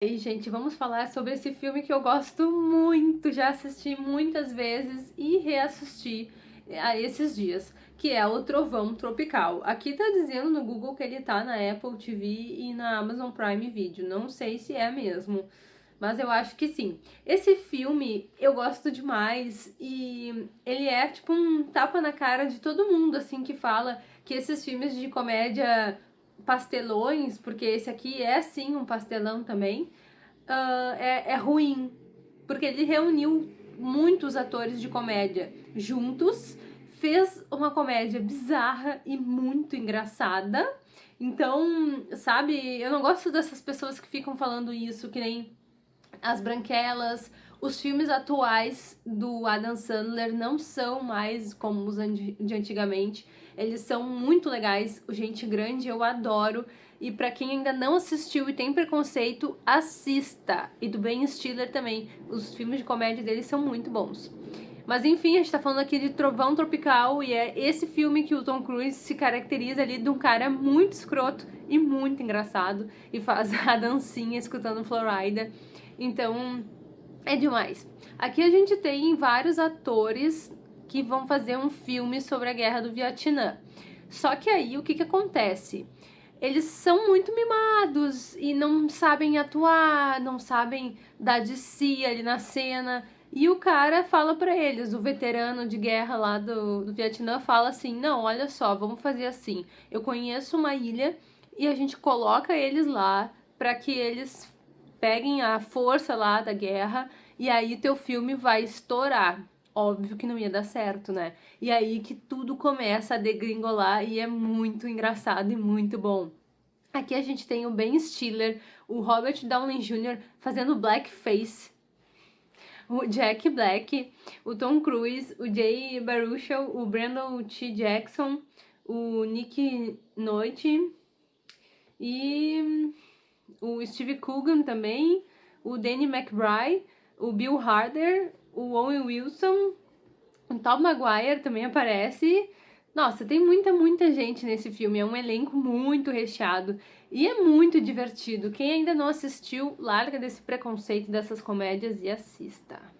E, gente, vamos falar sobre esse filme que eu gosto muito, já assisti muitas vezes e reassisti a esses dias, que é o Trovão Tropical. Aqui tá dizendo no Google que ele tá na Apple TV e na Amazon Prime Video, não sei se é mesmo, mas eu acho que sim. Esse filme eu gosto demais e ele é tipo um tapa na cara de todo mundo, assim, que fala que esses filmes de comédia pastelões, porque esse aqui é sim um pastelão também, uh, é, é ruim. Porque ele reuniu muitos atores de comédia juntos, fez uma comédia bizarra e muito engraçada. Então, sabe, eu não gosto dessas pessoas que ficam falando isso, que nem as branquelas. Os filmes atuais do Adam Sandler não são mais como os de antigamente. Eles são muito legais. O Gente Grande eu adoro. E para quem ainda não assistiu e tem preconceito, assista. E do Ben Stiller também. Os filmes de comédia dele são muito bons. Mas enfim, a gente tá falando aqui de Trovão Tropical e é esse filme que o Tom Cruise se caracteriza ali de um cara muito escroto e muito engraçado e faz a dancinha escutando Florida. Então, é demais. Aqui a gente tem vários atores que vão fazer um filme sobre a guerra do Vietnã. Só que aí o que, que acontece? Eles são muito mimados e não sabem atuar, não sabem dar de si ali na cena. E o cara fala para eles, o veterano de guerra lá do, do Vietnã fala assim: não, olha só, vamos fazer assim. Eu conheço uma ilha e a gente coloca eles lá para que eles peguem a força lá da guerra e aí teu filme vai estourar. Óbvio que não ia dar certo, né? E aí que tudo começa a degringolar e é muito engraçado e muito bom. Aqui a gente tem o Ben Stiller, o Robert Downey Jr. fazendo blackface, o Jack Black, o Tom Cruise, o Jay Baruchel, o Brandon T. Jackson, o Nick Noite e o Steve Coogan também, o Danny McBride, o Bill Harder, o Owen Wilson, o Tom Maguire também aparece. Nossa, tem muita, muita gente nesse filme. É um elenco muito recheado e é muito divertido. Quem ainda não assistiu, larga desse preconceito dessas comédias e assista.